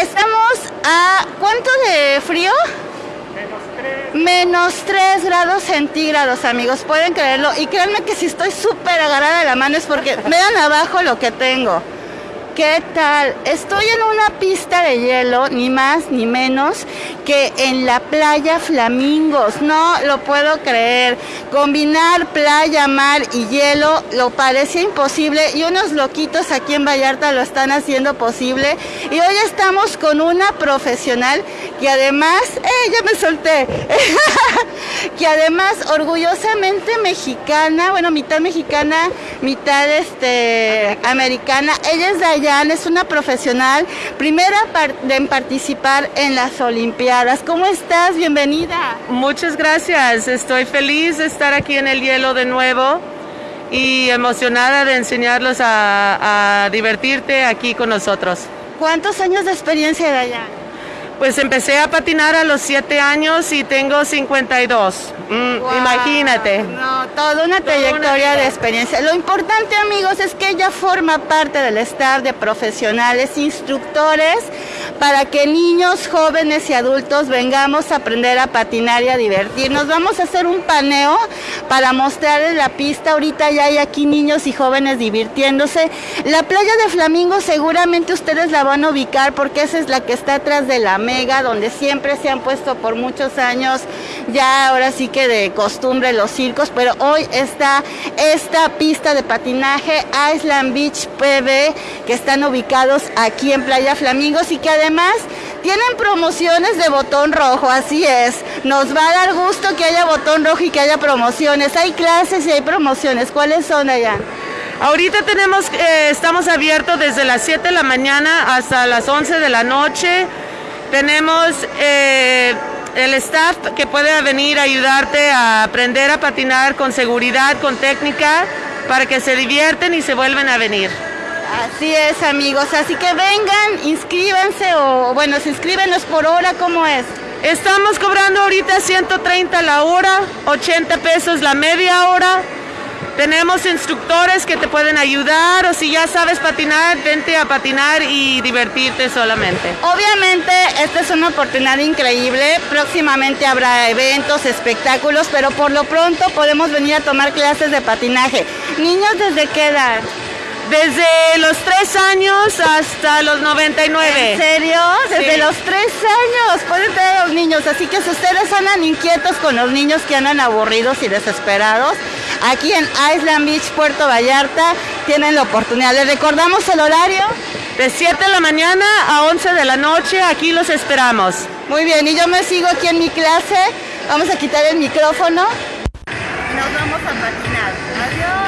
Estamos a ¿cuánto de frío? Menos 3 grados centígrados, amigos, pueden creerlo. Y créanme que si estoy súper agarrada de la mano es porque vean abajo lo que tengo. ¿Qué tal? Estoy en una pista de hielo, ni más ni menos que en la playa Flamingos. No lo puedo creer. Combinar playa, mar y hielo lo parecía imposible y unos loquitos aquí en Vallarta lo están haciendo posible. Y hoy estamos con una profesional que además, ¡eh, ya me solté! que además orgullosamente mexicana, bueno, mitad mexicana, mitad este, americana. Ella es Dayan, es una profesional, primera en participar en las Olimpiadas. ¿Cómo estás? Bienvenida. Muchas gracias, estoy feliz de estar aquí en el hielo de nuevo y emocionada de enseñarlos a, a divertirte aquí con nosotros. ¿Cuántos años de experiencia, Dayan? Pues empecé a patinar a los 7 años y tengo 52. Mm, imagínate. No, toda una trayectoria de experiencia. Lo importante, amigos, es que ella forma parte del staff de profesionales, instructores, para que niños, jóvenes y adultos vengamos a aprender a patinar y a divertirnos. Vamos a hacer un paneo para mostrarles la pista. Ahorita ya hay aquí niños y jóvenes divirtiéndose. La playa de Flamingo seguramente ustedes la van a ubicar porque esa es la que está atrás de la Mega, donde siempre se han puesto por muchos años, ya ahora sí que de costumbre los circos, pero hoy está esta pista de patinaje Island Beach PB que están ubicados aquí en Playa Flamingos y que además tienen promociones de botón rojo, así es. Nos va a dar gusto que haya botón rojo y que haya promociones. Hay clases y hay promociones. ¿Cuáles son allá? Ahorita tenemos, eh, estamos abiertos desde las 7 de la mañana hasta las 11 de la noche. Tenemos eh, el staff que puede venir a ayudarte a aprender a patinar con seguridad, con técnica, para que se divierten y se vuelven a venir. Así es, amigos. Así que vengan, inscríbanse o, bueno, se inscríbenos por hora, ¿cómo es? Estamos cobrando ahorita 130 la hora, 80 pesos la media hora. Tenemos instructores que te pueden ayudar o si ya sabes patinar, vente a patinar y divertirte solamente. Obviamente esta es una oportunidad increíble, próximamente habrá eventos, espectáculos, pero por lo pronto podemos venir a tomar clases de patinaje. Niños, ¿desde qué edad? Desde los tres años hasta los 99. ¿En serio? Desde los tres años pueden tener los niños. Así que si ustedes andan inquietos con los niños que andan aburridos y desesperados, aquí en Island Beach, Puerto Vallarta, tienen la oportunidad. ¿Les recordamos el horario? De 7 de la mañana a 11 de la noche, aquí los esperamos. Muy bien, y yo me sigo aquí en mi clase. Vamos a quitar el micrófono. Nos vamos a patinar. Adiós.